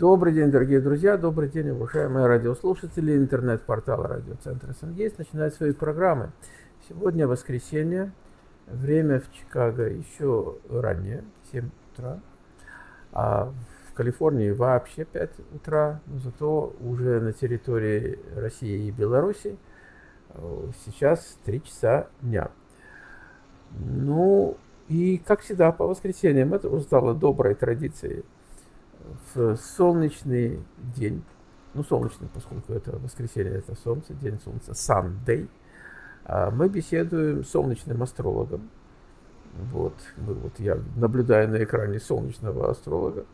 Добрый день, дорогие друзья, добрый день, уважаемые радиослушатели. Интернет-портал радиоцентра «Сангейс» начинает свои программы. Сегодня воскресенье, время в Чикаго еще раннее, 7 утра, а в Калифорнии вообще 5 утра, но зато уже на территории России и Беларуси э, сейчас 3 часа дня. Ну, и как всегда по воскресеньям, это уже стало доброй традицией в солнечный день, ну солнечный, поскольку это воскресенье, это солнце, день солнца, Sunday, а, мы беседуем с солнечным астрологом. Вот, вот я наблюдаю на экране солнечного астролога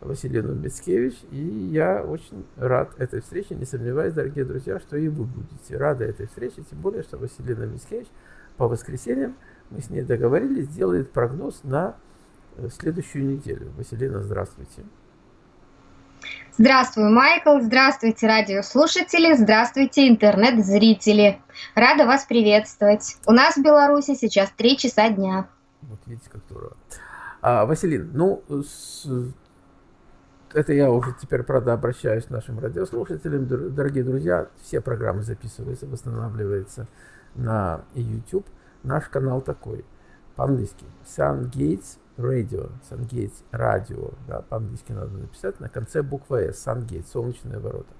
Василину Мицкевич, и я очень рад этой встрече, не сомневаюсь, дорогие друзья, что и вы будете рады этой встрече, тем более, что Василина Мицкевич по воскресеньям, мы с ней договорились, делает прогноз на э, следующую неделю. Василина, здравствуйте. Здравствуй, Майкл, здравствуйте, радиослушатели, здравствуйте, интернет-зрители. Рада вас приветствовать. У нас в Беларуси сейчас 3 часа дня. Вот видите, как здорово. А, Василин, ну, с... это я уже теперь, правда, обращаюсь к нашим радиослушателям. Дорогие друзья, все программы записываются, восстанавливаются на YouTube. Наш канал такой, по-английски, Sun Gates Radio, Сангейтс, радио, да, по-английски надо написать, на конце буква S, Сангейтс, солнечные ворота.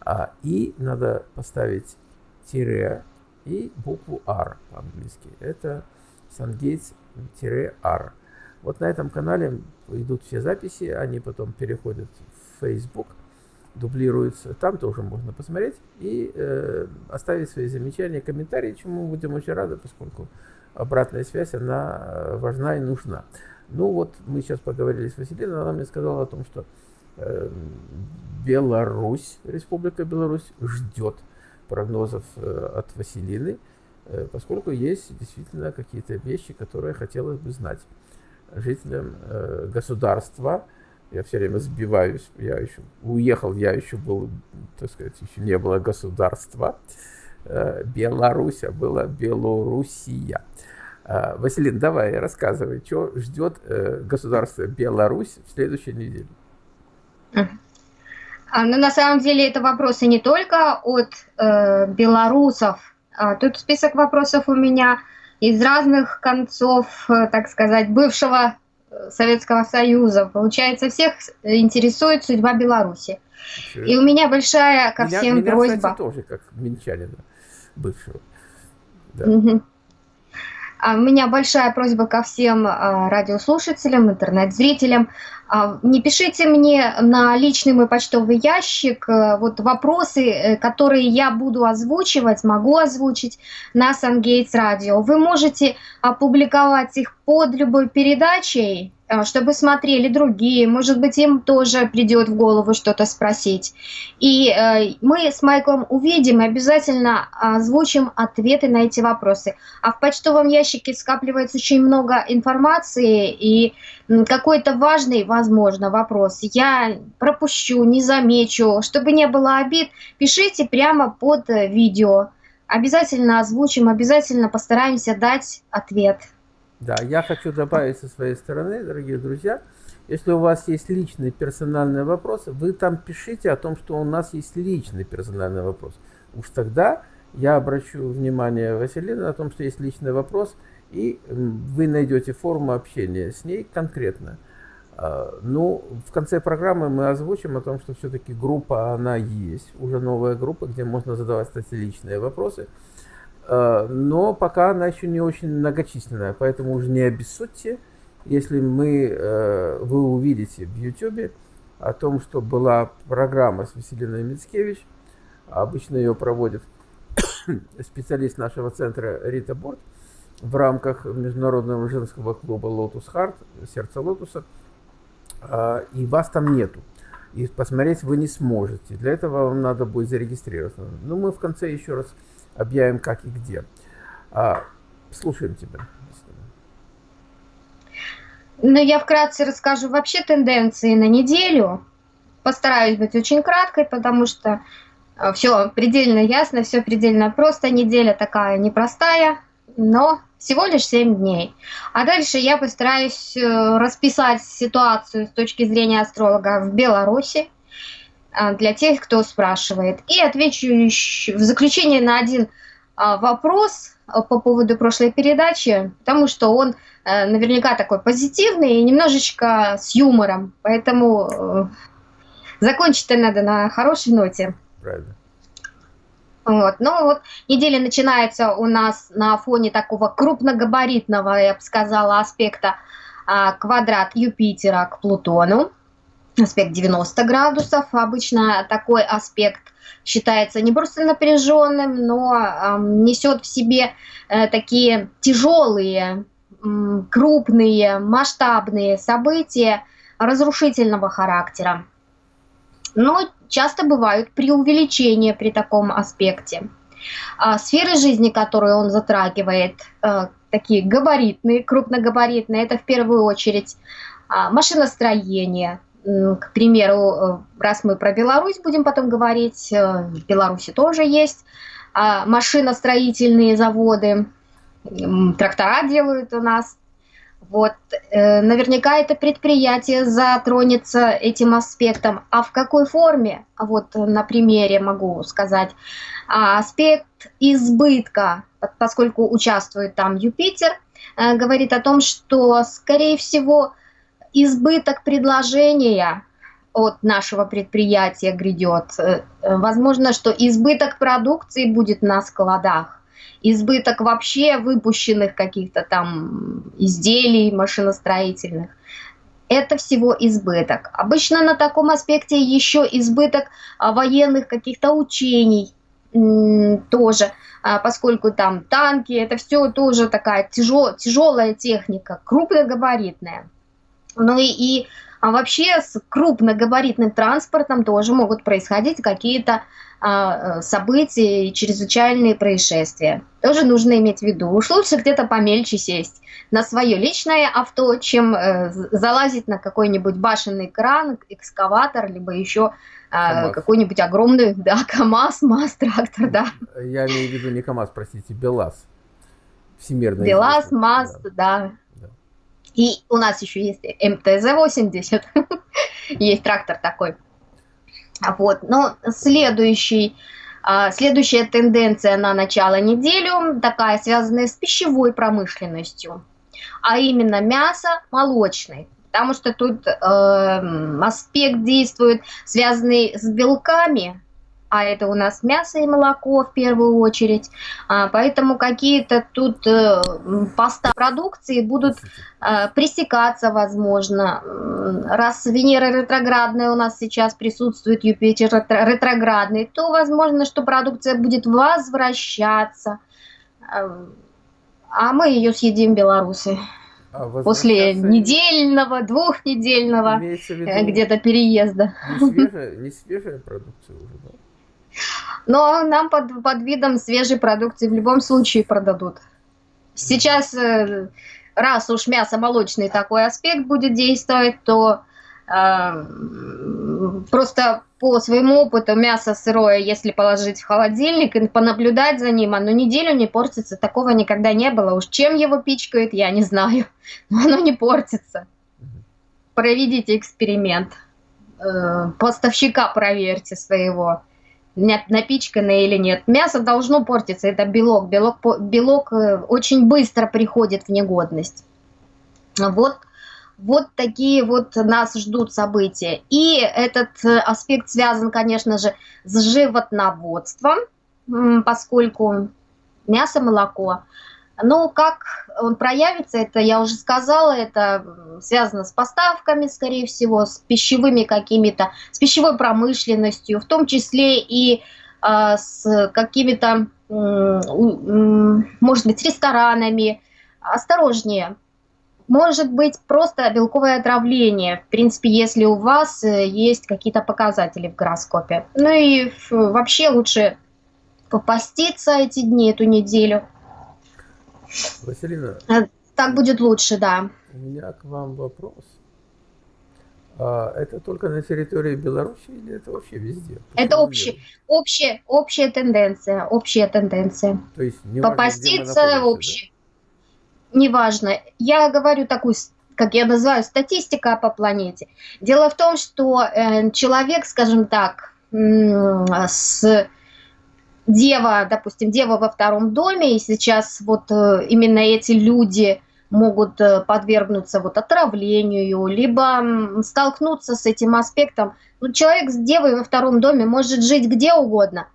А, и надо поставить тире и букву R по-английски. Это Сангейтс-R. Вот на этом канале идут все записи, они потом переходят в Facebook, дублируются. Там тоже можно посмотреть и э, оставить свои замечания, комментарии, чему будем очень рады, поскольку обратная связь, она э, важна и нужна. Ну вот мы сейчас поговорили с Василиной, она мне сказала о том, что э, Беларусь, Республика Беларусь ждет прогнозов э, от Василины, э, поскольку есть действительно какие-то вещи, которые хотелось бы знать жителям э, государства. Я все время сбиваюсь, я еще уехал, я еще был, так сказать, еще не было государства. Э, Беларусь, а была Белоруссия. А, Василин, давай, рассказывай, что ждет э, государство Беларусь в следующей неделе? А, ну, на самом деле, это вопросы не только от э, белорусов. А, тут список вопросов у меня из разных концов, э, так сказать, бывшего э, Советского Союза. Получается, всех интересует судьба Беларуси. И у меня большая ко меня, всем меня, просьба. Кстати, тоже, как минчанина бывшего. Да. Угу. У меня большая просьба ко всем а, радиослушателям, интернет-зрителям. А, не пишите мне на личный мой почтовый ящик вот вопросы, э, которые я буду озвучивать, могу озвучить на Сангейтс Радио. Вы можете опубликовать их под любой передачей, чтобы смотрели другие, может быть, им тоже придет в голову что-то спросить. И э, мы с Майклом увидим и обязательно озвучим ответы на эти вопросы. А в почтовом ящике скапливается очень много информации, и какой-то важный, возможно, вопрос я пропущу, не замечу. Чтобы не было обид, пишите прямо под видео. Обязательно озвучим, обязательно постараемся дать ответ. Да, я хочу добавить со своей стороны, дорогие друзья, если у вас есть личный персональный вопрос, вы там пишите о том, что у нас есть личный персональный вопрос. Уж тогда я обращу внимание Василины о том, что есть личный вопрос, и вы найдете форму общения с ней конкретно. А, ну, в конце программы мы озвучим о том, что все-таки группа, она есть, уже новая группа, где можно задавать, кстати, личные вопросы. Э, но пока она еще не очень многочисленная, поэтому уже не обессудьте, если мы, э, вы увидите в YouTube о том, что была программа с Василиной Мицкевич, обычно ее проводит специалист нашего центра Рита Борт в рамках международного женского клуба Lotus Heart, сердце лотуса, э, и вас там нету. И посмотреть вы не сможете. Для этого вам надо будет зарегистрироваться. Но мы в конце еще раз объявим как и где. А, слушаем тебя. Ну, я вкратце расскажу вообще тенденции на неделю. Постараюсь быть очень краткой, потому что а, все предельно ясно, все предельно просто. Неделя такая непростая, но всего лишь 7 дней. А дальше я постараюсь э, расписать ситуацию с точки зрения астролога в Беларуси – для тех, кто спрашивает. И отвечу в заключение на один а, вопрос по поводу прошлой передачи, потому что он э, наверняка такой позитивный и немножечко с юмором. Поэтому э, закончить-то надо на хорошей ноте. Правильно. Вот. Ну вот неделя начинается у нас на фоне такого крупногабаритного, я бы сказала, аспекта а, квадрат Юпитера к Плутону. Аспект 90 градусов. Обычно такой аспект считается не просто напряженным, но э, несет в себе э, такие тяжелые, э, крупные, масштабные события разрушительного характера. Но часто бывают преувеличения при таком аспекте. А сферы жизни, которые он затрагивает, э, такие габаритные, крупногабаритные, это в первую очередь э, машиностроение, к примеру, э, раз мы про Беларусь будем потом говорить, э, в Беларуси тоже есть а, машиностроительные заводы, трактора делают у нас. Вот, э, наверняка это предприятие затронется этим аспектом. А в какой форме? Вот на примере могу сказать. А, аспект избытка, поскольку участвует там Юпитер, говорит о том, что, скорее всего, избыток предложения от нашего предприятия грядет. Э, возможно, что избыток продукции будет на складах, избыток вообще выпущенных каких-то там изделий машиностроительных. Это всего избыток. Обычно на таком аспекте еще избыток а, военных каких-то учений тоже, а, поскольку там танки, это все тоже такая тяжел, тяжелая техника, крупногабаритная. Ну и, и а вообще с крупногабаритным транспортом тоже могут происходить какие-то а, э, события и чрезвычайные происшествия. Тоже нужно иметь в виду. Уж лучше где-то помельче сесть на свое личное авто, чем э, залазить на какой-нибудь башенный кран, экскаватор, либо еще э, какой-нибудь огромный, да, КАМАЗ, МАЗ, трактор, да. Я имею в виду не КАМАЗ, простите, БелАЗ. Всемирный. БелАЗ, МАЗ, да. да. И у нас еще есть МТЗ-80, есть трактор такой. Вот, но следующий, а, следующая тенденция на начало недели, такая связанная с пищевой промышленностью, а именно мясо молочный потому что тут э, аспект действует, связанный с белками, а это у нас мясо и молоко в первую очередь. А, поэтому какие-то тут э, поставки продукции будут э, пресекаться, возможно. Раз Венера ретроградная у нас сейчас присутствует, Юпитер ретроградный, то возможно, что продукция будет возвращаться. А мы ее съедим, белорусы. А После недельного, двухнедельного э, где-то переезда. Не свежая, не свежая продукция уже, да? Но нам под, под видом свежей продукции в любом случае продадут. Сейчас, э, раз уж мясо молочный такой аспект будет действовать, то э, просто по своему опыту мясо сырое, если положить в холодильник и понаблюдать за ним, оно неделю не портится. Такого никогда не было. Уж чем его пичкают, я не знаю. Но оно не портится. Проведите эксперимент. Э, поставщика проверьте своего напичканное или нет. Мясо должно портиться, это белок. Белок, белок э, очень быстро приходит в негодность. Вот, вот такие вот нас ждут события. И этот э, аспект связан, конечно же, с животноводством, поскольку мясо, молоко – ну, как он проявится, это я уже сказала, это связано с поставками, скорее всего, с пищевыми какими-то, с пищевой промышленностью, в том числе и э, с какими-то, э, может быть, ресторанами. Осторожнее. Может быть, просто белковое отравление, в принципе, если у вас э, есть какие-то показатели в гороскопе. Ну и вообще лучше попаститься эти дни, эту неделю – Василина. Э, так будет лучше, да. У меня к вам вопрос. А это только на территории Беларуси или это вообще везде? это общая, общая, общая тенденция, общая тенденция. То есть не Попаститься вообще. Да? Неважно. Я говорю такую как я называю, статистика по планете. Дело в том, что э, человек, скажем так, с дева, допустим, дева во втором доме, и сейчас вот э, именно эти люди могут э, подвергнуться вот отравлению, либо столкнуться с этим аспектом. Ну, человек с девой во втором доме может жить где угодно,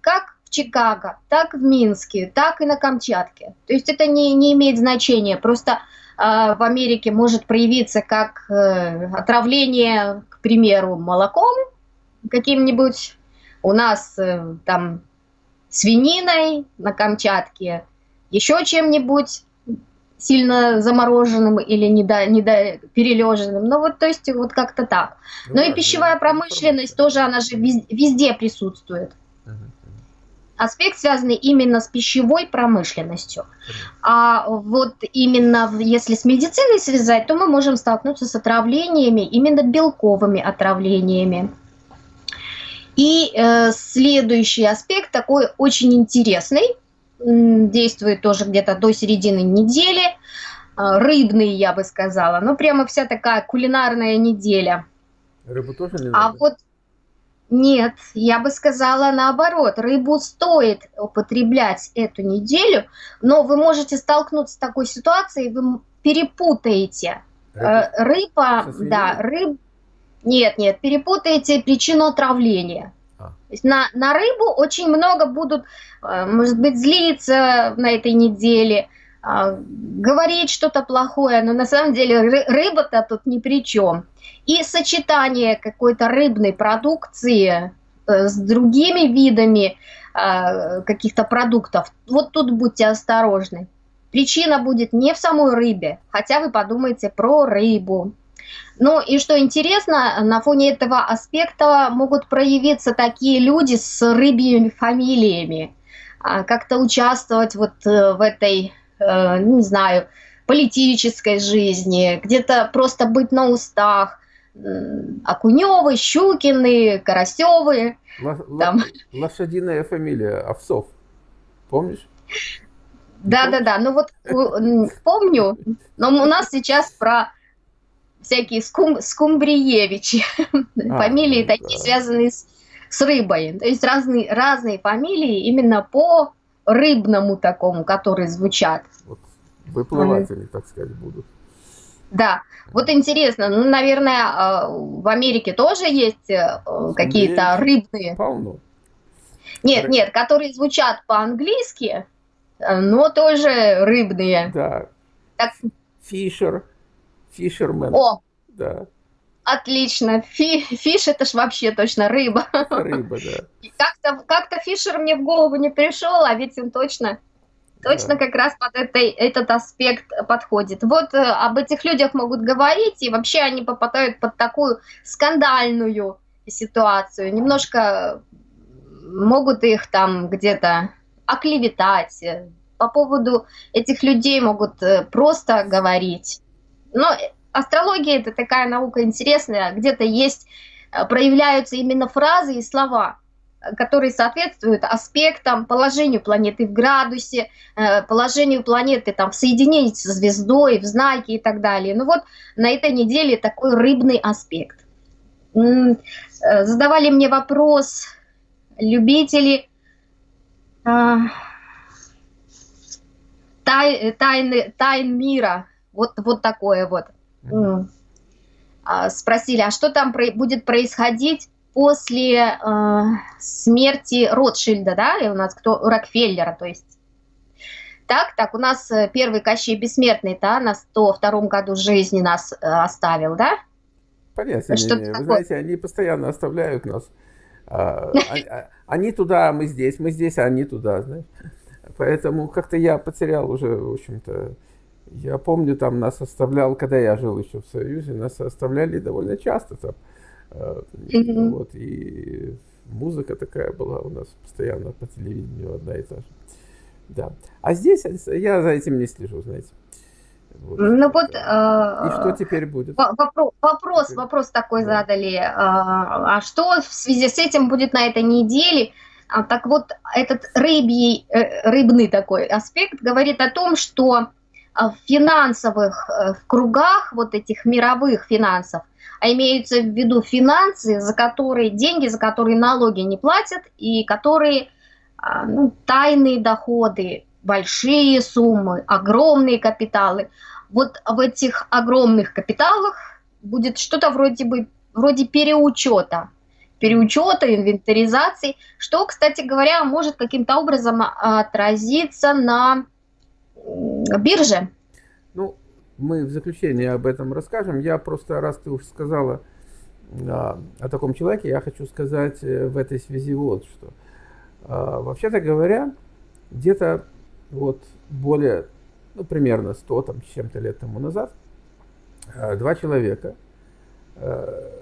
как в Чикаго, так в Минске, так и на Камчатке. То есть это не, не имеет значения. Просто э, в Америке может проявиться как э, отравление, к примеру, молоком каким-нибудь. У нас э, там свининой на Камчатке, еще чем-нибудь сильно замороженным или недо, недо перележенным. Ну вот, то есть вот как-то так. Ну, Но да, и пищевая да, промышленность тоже, она же везде, везде присутствует. Аспект, связанный именно с пищевой промышленностью. А вот именно если с медициной связать, то мы можем столкнуться с отравлениями, именно белковыми отравлениями. И э, следующий аспект такой очень интересный, действует тоже где-то до середины недели, э, рыбный, я бы сказала, ну прямо вся такая кулинарная неделя. Рыбу тоже не а надо? А вот нет, я бы сказала наоборот, рыбу стоит употреблять эту неделю, но вы можете столкнуться с такой ситуацией, вы перепутаете. Рыба, Рыба да, рыб, нет, нет, перепутаете причину отравления. А. То есть на, на рыбу очень много будут, э, может быть, злиться на этой неделе, а, говорить что-то плохое, но на самом деле рыба-то тут ни при чем. И сочетание какой-то рыбной продукции э, с другими видами а, каких-то продуктов, вот тут будьте осторожны. Причина будет не в самой рыбе, хотя вы подумаете про рыбу. Ну и что интересно, на фоне этого аспекта могут проявиться такие люди с рыбьими фамилиями, а, как-то участвовать вот э, в этой, э, не знаю, политической жизни, где-то просто быть на устах. Окуневы, Щукины, Карасевы. там. Лошадиная фамилия Овцов. Помнишь? Да, да, да. Ну вот помню, но у нас сейчас про всякие скум, скумбриевичи, а, фамилии ну, такие, да. связанные с, с рыбой. То есть разные, разные фамилии именно по рыбному такому, которые звучат. Вот выплыватели, так сказать, будут. Да, вот интересно, ну, наверное, а, в Америке тоже есть э, какие-то рыбные. Полно. Нет, Ры... нет, которые звучат по-английски, э, но тоже рыбные. Да. Так... Фишер, Фишермен. О! Да. Отлично. Фи, фиш это ж вообще точно рыба. Рыба, да. Как-то как фишер мне в голову не пришел, а ведь он точно, точно да. как раз под этой, этот аспект подходит. Вот э, об этих людях могут говорить, и вообще они попадают под такую скандальную ситуацию. Немножко могут их там где-то оклеветать. По поводу этих людей могут э, просто говорить. Но астрология это такая наука интересная, где-то есть, э, проявляются именно фразы и слова, которые соответствуют аспектам, положению планеты в градусе, э, положению планеты там, в соединении со звездой, в знаке и так далее. Ну вот на этой неделе такой рыбный аспект. Э, задавали мне вопрос любители тай, тайны, тайн мира, вот, вот такое вот. Mm. А, спросили, а что там про будет происходить после э, смерти Ротшильда, да, и у нас кто, Рокфеллера, то есть. Так, так, у нас э, первый Кощей Бессмертный, да, на 102 году жизни нас э, оставил, да? Понятно, что не, не. вы знаете, они постоянно оставляют нас. А, а, они туда, мы здесь, мы здесь, а они туда, знаешь. Поэтому как-то я потерял уже, в общем-то, я помню, там нас оставлял, когда я жил еще в Союзе, нас оставляли довольно часто там. Mm-hmm. Вот, и музыка такая была у нас постоянно по телевидению одна и та же. Да. А здесь я за этим не слежу, знаете. Вот. Ну вот. Э, и что теперь будет? Вопрос, вопрос, вопрос такой да. задали. Э, а что в связи с этим будет на этой неделе? А, так вот, этот рыбий, э, рыбный такой аспект говорит о том, что в финансовых э, в кругах, вот этих мировых финансов, а имеются в виду финансы, за которые деньги, за которые налоги не платят и которые а, ну, тайные доходы, большие суммы, огромные капиталы. Вот в этих огромных капиталах будет что-то вроде бы вроде переучета, переучета, инвентаризации, что, кстати говоря, может каким-то образом отразиться на бирже. Ну, мы в заключении об этом расскажем. Я просто, раз ты уж сказала а, о таком человеке, я хочу сказать э, в этой связи вот что. А, вообще-то говоря, где-то вот более, ну, примерно 100 там, чем-то лет тому назад, а, два человека, а,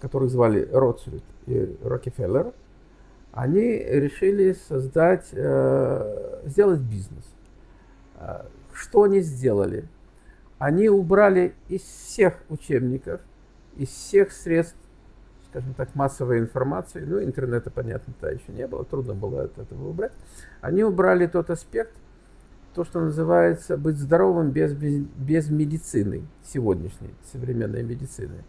которых звали Ротшильд и Рокфеллер, они решили создать, э, сделать бизнес. Что они сделали? Они убрали из всех учебников, из всех средств, скажем так, массовой информации, ну, интернета, понятно, то еще не было, трудно было от этого убрать, они убрали тот аспект, то, что называется быть здоровым без, без, без медицины, сегодняшней современной медицины.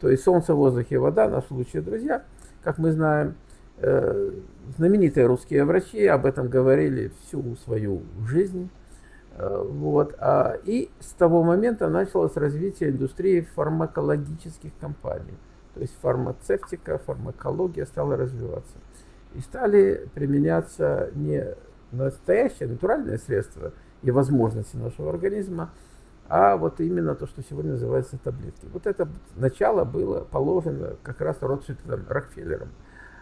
То есть солнце, воздух и вода, наши лучшие друзья, как мы знаем, э, знаменитые русские врачи об этом говорили всю свою жизнь. Э, вот. А, и с того момента началось развитие индустрии фармакологических компаний. То есть фармацевтика, фармакология стала развиваться. И стали применяться не настоящие натуральные средства и возможности нашего организма, а вот именно то, что сегодня называется таблетки. Вот это начало было положено как раз Ротшильдом, Рокфеллером.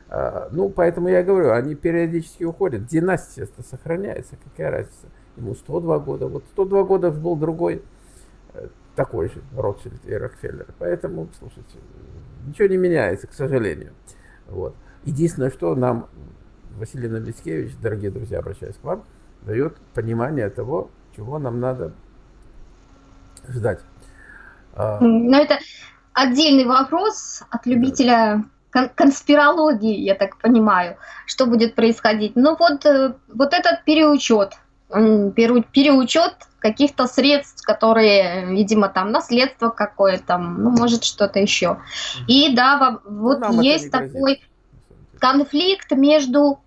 А, ну, поэтому я говорю, они периодически уходят. Династия сохраняется, какая разница. Ему 102 года. Вот 102 года был другой, э, такой же Ротшильд и Рокфеллер. Поэтому, слушайте, ничего не меняется, к сожалению. Вот. Единственное, что нам Василий Новицкевич, дорогие друзья, обращаюсь к вам, дает понимание того, чего нам надо ждать. А, Но это отдельный вопрос от любителя кон конспирологии, я так понимаю, что будет происходить. Ну вот, э, вот этот переучет, переучет каких-то средств, которые, видимо, там наследство какое-то, ну, может, что-то еще. И да, вот ну, есть такой конфликт между,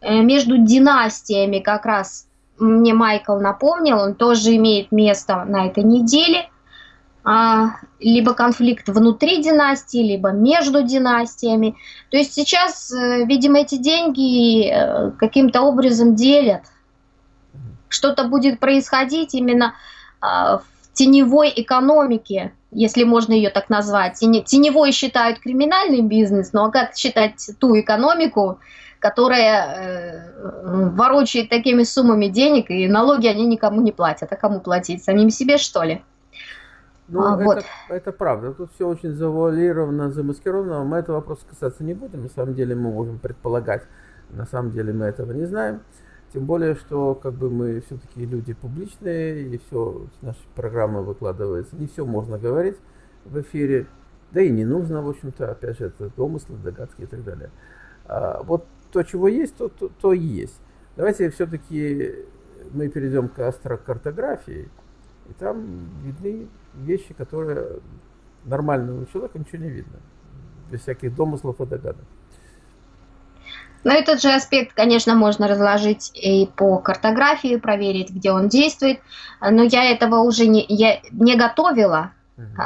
э, между династиями как раз мне Майкл напомнил, он тоже имеет место на этой неделе. А, либо конфликт внутри династии, либо между династиями. То есть сейчас, э, видимо, эти деньги э, каким-то образом делят. Что-то будет происходить именно а, в теневой экономике, если можно ее так назвать. Теневой считают криминальный бизнес, но как считать ту экономику, которая э, ворочает такими суммами денег, и налоги они никому не платят. А кому платить? Самим себе, что ли? Ну, а, это, вот. это правда. Тут все очень завуалировано, замаскировано. Мы этого вопроса касаться не будем. На самом деле мы можем предполагать. На самом деле мы этого не знаем. Тем более, что как бы мы все-таки люди публичные, и все, наши программы выкладываются. Не все можно говорить в эфире. Да и не нужно, в общем-то, опять же, это домыслы, догадки и так далее. А, вот то, чего есть, то, то, то и есть. Давайте все-таки мы перейдем к астрокартографии, и там видны вещи, которые нормальному человеку ничего не видно, без всяких домыслов и догадок. Но этот же аспект, конечно, можно разложить и по картографии, проверить, где он действует. Но я этого уже не, я не готовила.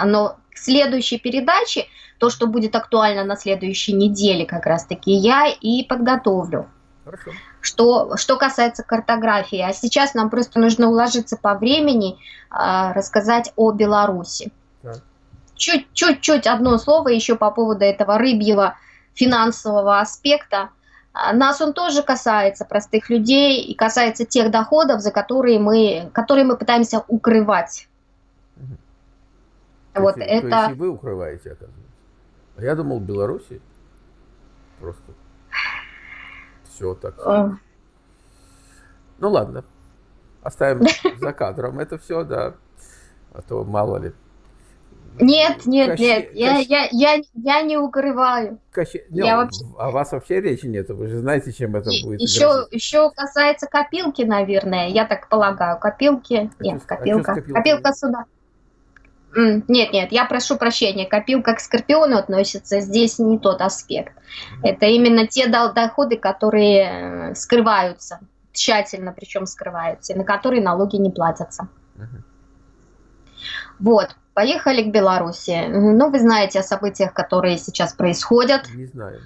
Но к следующей передаче то, что будет актуально на следующей неделе как раз-таки, я и подготовлю. Хорошо. Что, что касается картографии, а сейчас нам просто нужно уложиться по времени, э, рассказать о Беларуси. Чуть-чуть одно слово еще по поводу этого рыбьего финансового аспекта. А, нас он тоже касается простых людей и касается тех доходов, за которые мы, которые мы пытаемся укрывать. Угу. Вот то это... То есть и вы укрываете, оказывается? А я думал, в Беларуси просто все так. А. Ну ладно, оставим за кадром это все, да. А то мало ли. Нет, нет, Кощей, нет, я, я, я, я не укрываю. Кощей, я вообще... О вас вообще речи нет, вы же знаете, чем это И, будет. Еще, еще касается копилки, наверное, я так полагаю, копилки. А нет, что, копилка. А копилка? копилка сюда. Нет, нет, я прошу прощения, копилка к скорпиону относится, здесь не тот аспект. Это именно те доходы, которые э, скрываются, тщательно причем скрываются, на которые налоги не платятся. Вот, поехали к Беларуси. Ну, вы знаете о событиях, которые сейчас происходят. Не знаю.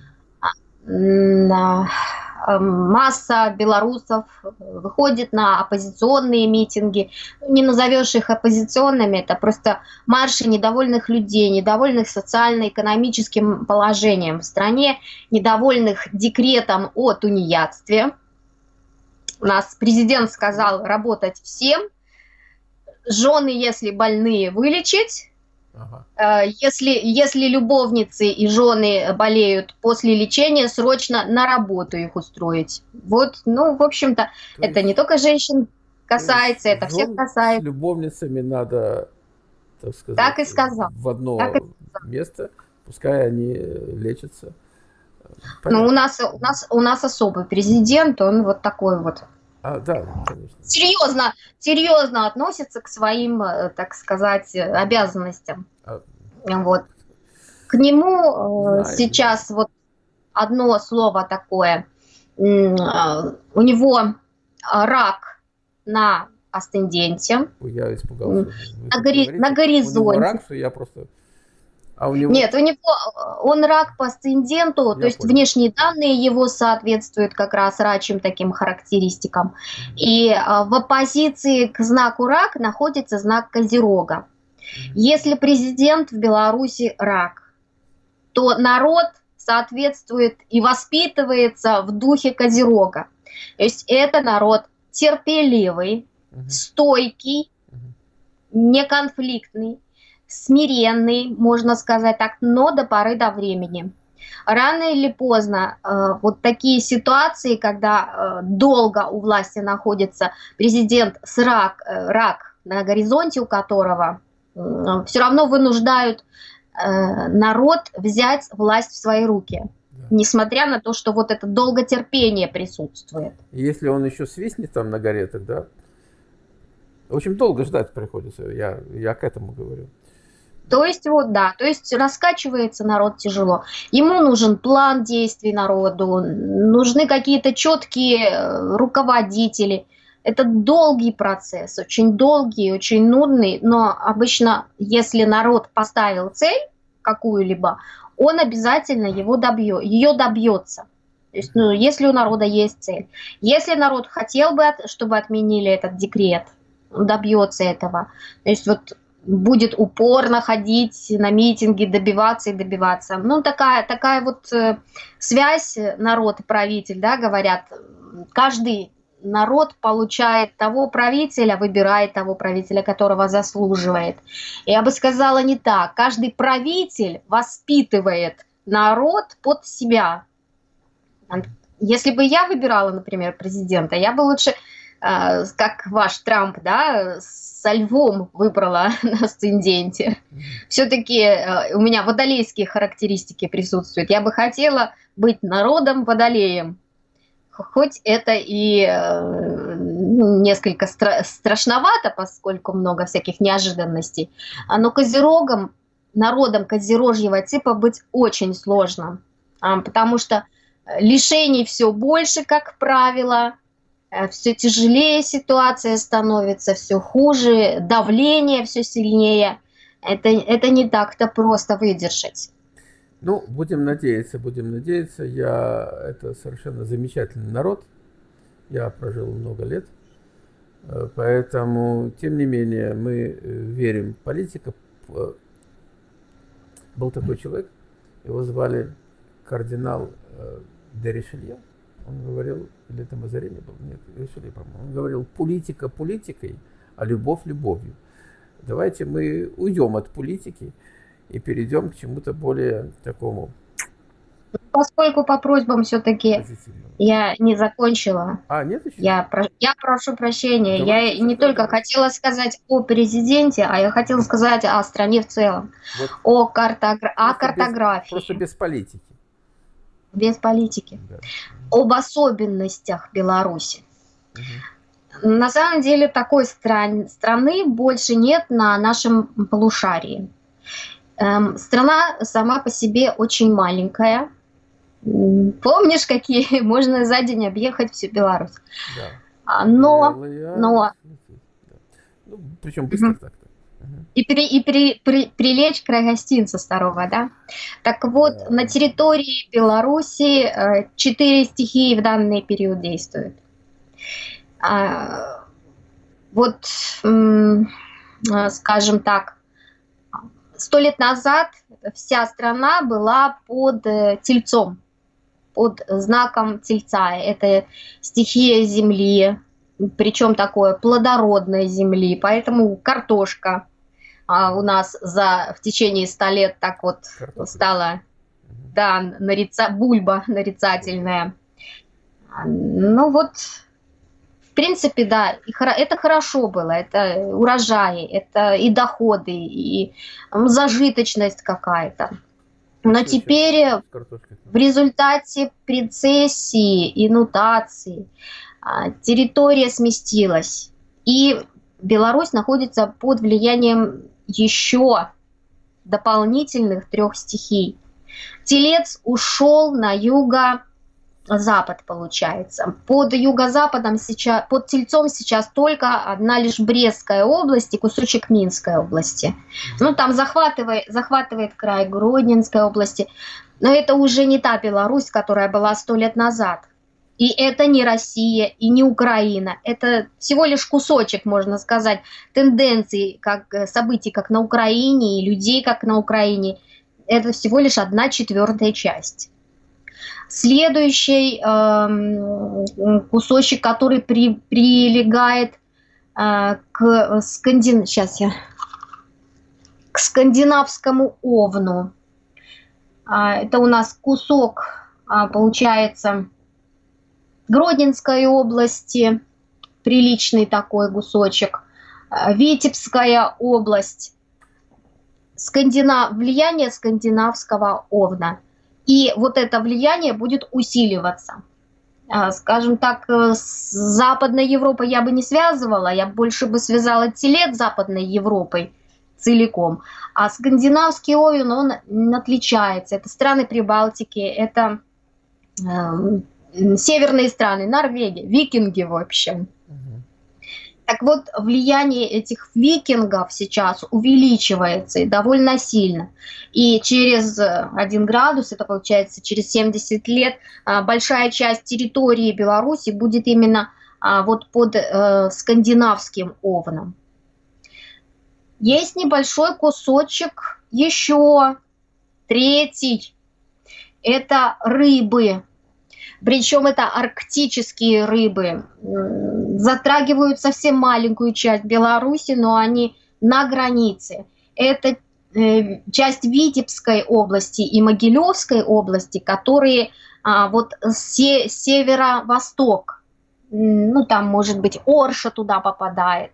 Эм, масса белорусов выходит на оппозиционные митинги. Не назовешь их оппозиционными, это просто марши недовольных людей, недовольных социально-экономическим положением в стране, недовольных декретом о тунеядстве. У нас президент сказал работать всем, жены, если больные, вылечить, Ага. Э, если, если любовницы и жены болеют после лечения, срочно на работу их устроить. Вот, ну, в общем-то, это не только женщин касается, это всех касается. С любовницами надо, так сказать, так и сказал. в одно так место, пускай они лечатся. Понятно. Ну, у нас, у, нас, у нас особый президент, он вот такой вот. А, да, конечно. Серьезно, серьезно относится к своим, э, так сказать, обязанностям. А... Вот. К нему э, Знаю. сейчас вот одно слово такое. А, у него рак на астенденте. Я испугался. На, гори... на горизонте. Рак, что я просто а у него... Нет, у него он рак по асценденту, то есть внешние данные его соответствуют как раз рачьим таким характеристикам. И а, в оппозиции к знаку рак находится знак Козерога. Если президент в Беларуси рак, то народ соответствует и воспитывается в духе Козерога. То есть это народ терпеливый, стойкий, неконфликтный, смиренный, можно сказать так, но до поры до времени. Рано или поздно э, вот такие ситуации, когда э, долго у власти находится президент с рак, э, рак на горизонте у которого, все равно вынуждают э, народ взять власть в свои руки. Несмотря на то, что вот это долготерпение присутствует. Если он еще свистнет там на горе, тогда общем, долго ждать приходится, я, я к этому говорю. То есть вот да, то есть раскачивается народ тяжело. Ему нужен план действий народу, нужны какие-то четкие э, руководители. Это долгий процесс, очень долгий, очень нудный, но обычно, если народ поставил цель какую-либо, он обязательно его добьет, ее добьется. То есть, ну, если у народа есть цель. Если народ хотел бы, чтобы отменили этот декрет, добьется этого. То есть вот будет упорно ходить на митинги, добиваться и добиваться. Ну, такая, такая вот э, связь народ и правитель, да, говорят, каждый народ получает того правителя, выбирает того правителя, которого заслуживает. Я бы сказала не так. Каждый правитель воспитывает народ под себя. Если бы я выбирала, например, президента, я бы лучше, как ваш Трамп, да, со львом выбрала на асценденте. Все-таки э, у меня водолейские характеристики присутствуют. Я бы хотела быть народом водолеем. Хоть это и э, ну, несколько стра страшновато, поскольку много всяких неожиданностей. А но козерогом, народом козерожьего типа быть очень сложно. А, потому что лишений все больше, как правило, Э, все тяжелее ситуация становится, все хуже, давление все сильнее. Это, это не так-то просто выдержать. Ну, будем надеяться, будем надеяться. Я, это совершенно замечательный народ. Я прожил много лет. Э, поэтому, тем не менее, мы э, верим политика. Был такой человек, его звали кардинал Деришелье он говорил, или это Мазарини был, нет, решили, по-моему, он говорил, политика политикой, а любовь любовью. Давайте мы уйдем от политики и перейдем к чему-то более такому поскольку по просьбам все-таки я не закончила. А, нет еще? Я, про... я прошу прощения. Давайте я не только давайте. хотела сказать о президенте, а я хотела сказать о стране в целом. Вот. О, картогра... о картографии. Без, просто без политики. Без политики. Да. Об особенностях Беларуси. Угу. На самом деле такой стран... страны больше нет на нашем полушарии. Эм, страна сама по себе очень маленькая Помнишь, какие можно за день объехать всю Беларусь? Да. А, но, но... Ну, причем быстро угу. так-то. И, при, и при, при, прилечь край гостинца старого, да? Так вот, да. на территории Беларуси э, четыре стихии в данный период действуют. А, вот, скажем так, сто лет назад вся страна была под э, тельцом под знаком Тельца. Это стихия земли, причем такое плодородной земли, поэтому картошка а, у нас за в течение ста лет так вот Картофель. стала, да, нарица, бульба нарицательная. Ну вот, в принципе, да, это хорошо было, это урожаи, это и доходы, и зажиточность какая-то. Но теперь в результате прецессии и нутации а, территория сместилась. И Беларусь находится под влиянием еще дополнительных трех стихий. Телец ушел на юго запад получается. Под юго-западом сейчас, под Тельцом сейчас только одна лишь Брестская область и кусочек Минской области. Ну, там захватывает, захватывает край Гродненской области. Но это уже не та Беларусь, которая была сто лет назад. И это не Россия и не Украина. Это всего лишь кусочек, можно сказать, тенденций, как э, событий, как на Украине, и людей, как на Украине. Это всего лишь одна четвертая часть. Следующий э, кусочек, который при, прилегает э, к, скандин... Сейчас я... к скандинавскому овну. Э, это у нас кусок, э, получается, Гродненской области, приличный такой кусочек, Витебская область, скандинав... влияние скандинавского овна – и вот это влияние будет усиливаться. А, скажем так, э, с Западной Европой я бы не связывала, я больше бы связала телет с Западной Европой целиком. А скандинавский овен, он отличается. Это страны Прибалтики, это э, северные страны, Норвегия, викинги в общем. Так вот, влияние этих викингов сейчас увеличивается и довольно сильно. И через 1 градус, это получается через 70 лет, а, большая часть территории Беларуси будет именно а, вот под э, скандинавским овном. Есть небольшой кусочек еще, третий, это рыбы. Причем это арктические рыбы. Затрагивают совсем маленькую часть Беларуси, но они на границе. Это э, часть Витебской области и Могилевской области, которые а, вот се северо-восток, ну там может быть Орша туда попадает.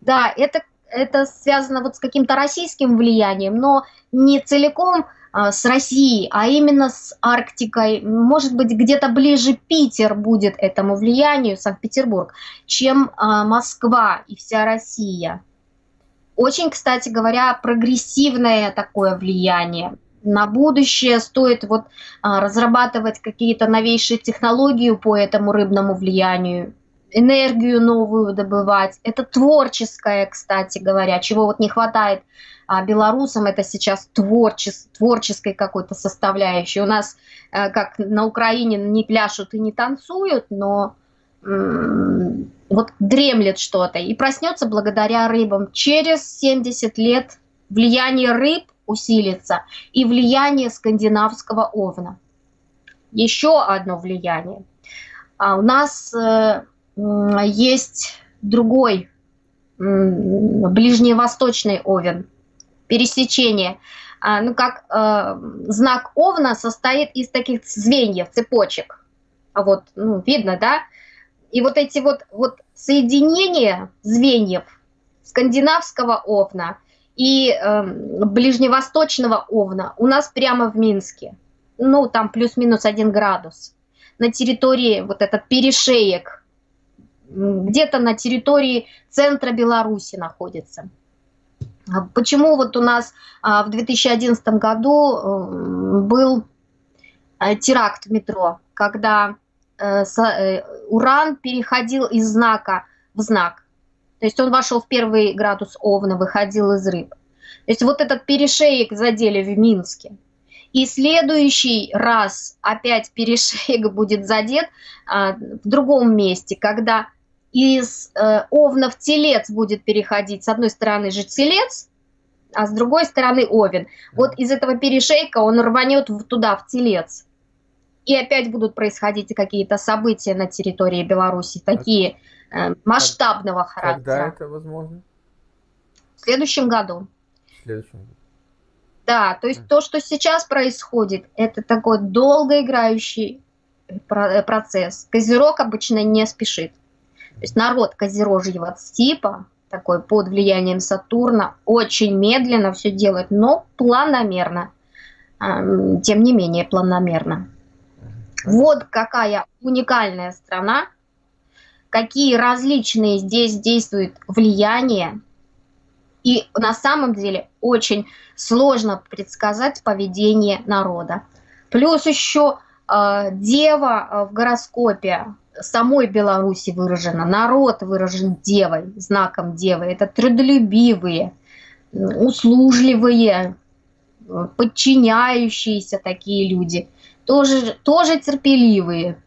Да, это, это связано вот с каким-то российским влиянием, но не целиком с Россией, а именно с Арктикой. Может быть, где-то ближе Питер будет этому влиянию, Санкт-Петербург, чем а, Москва и вся Россия. Очень, кстати говоря, прогрессивное такое влияние. На будущее стоит вот а, разрабатывать какие-то новейшие технологии по этому рыбному влиянию, энергию новую добывать. Это творческое, кстати говоря, чего вот не хватает а белорусам это сейчас творчес, творческой какой-то составляющей. У нас, э, как на Украине, не пляшут и не танцуют, но вот дремлет что-то и проснется благодаря рыбам. Через 70 лет влияние рыб усилится и влияние скандинавского овна. Еще одно влияние. А у нас э, есть другой ближневосточный овен – пересечение а, ну как э, знак Овна состоит из таких звеньев, цепочек. Вот, ну, видно, да? И вот эти вот, вот соединения звеньев скандинавского Овна и э, ближневосточного Овна у нас прямо в Минске. Ну, там плюс-минус один градус. На территории вот этот перешеек, где-то на территории центра Беларуси находится. А почему вот у нас а, в 2011 году э, был э, теракт в метро, когда э, уран переходил из знака в знак. То есть он вошел в первый градус Овна, выходил из рыб. То есть вот этот перешеек задели в Минске. И следующий раз опять перешеек будет задет а, в другом месте, когда из э, овна в телец будет переходить. С одной стороны же телец, а с другой стороны овен. Вот из этого перешейка он рванет туда, в телец. И опять будут происходить какие-то события на территории Беларуси, такие э, масштабного характера. Когда это возможно? В следующем году. В следующем году. Да, то есть то, что сейчас происходит, это такой долгоиграющий э, э, процесс. Козерог обычно не спешит. То есть народ козерожьего типа, такой под влиянием Сатурна, очень медленно все делает, но планомерно. Тем не менее, планомерно. Вот какая уникальная страна, какие различные здесь действуют влияния. И на самом деле очень сложно предсказать поведение народа. Плюс еще э, дева э, в гороскопе самой Беларуси выражена, народ выражен девой, знаком девы. Это трудолюбивые, услужливые, подчиняющиеся такие люди, тоже, тоже терпеливые.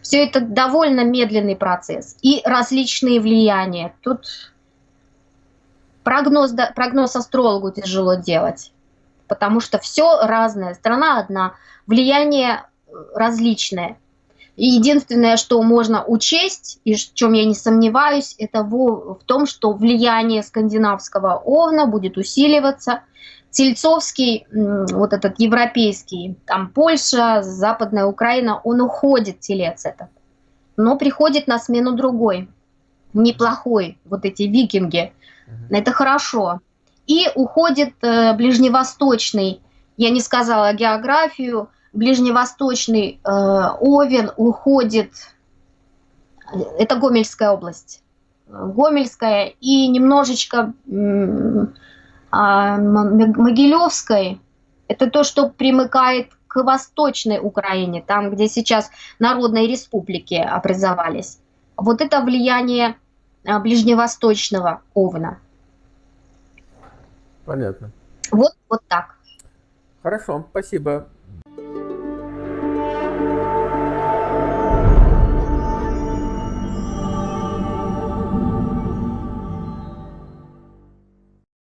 Все это довольно медленный процесс и различные влияния. Тут прогноз, прогноз астрологу тяжело делать, потому что все разное, страна одна, влияние различное – и единственное, что можно учесть, и в чем я не сомневаюсь, это в, в том, что влияние скандинавского овна будет усиливаться. Тельцовский, вот этот европейский, там Польша, Западная Украина, он уходит, телец этот. Но приходит на смену другой, неплохой, вот эти викинги. Это хорошо. И уходит э, ближневосточный, я не сказала географию, ближневосточный э, Овен уходит, это Гомельская область, Гомельская и немножечко э, Могилевской, это то, что примыкает к Восточной Украине, там, где сейчас народные республики образовались. Вот это влияние э, ближневосточного Овна. Понятно. Вот, вот так. Хорошо, спасибо.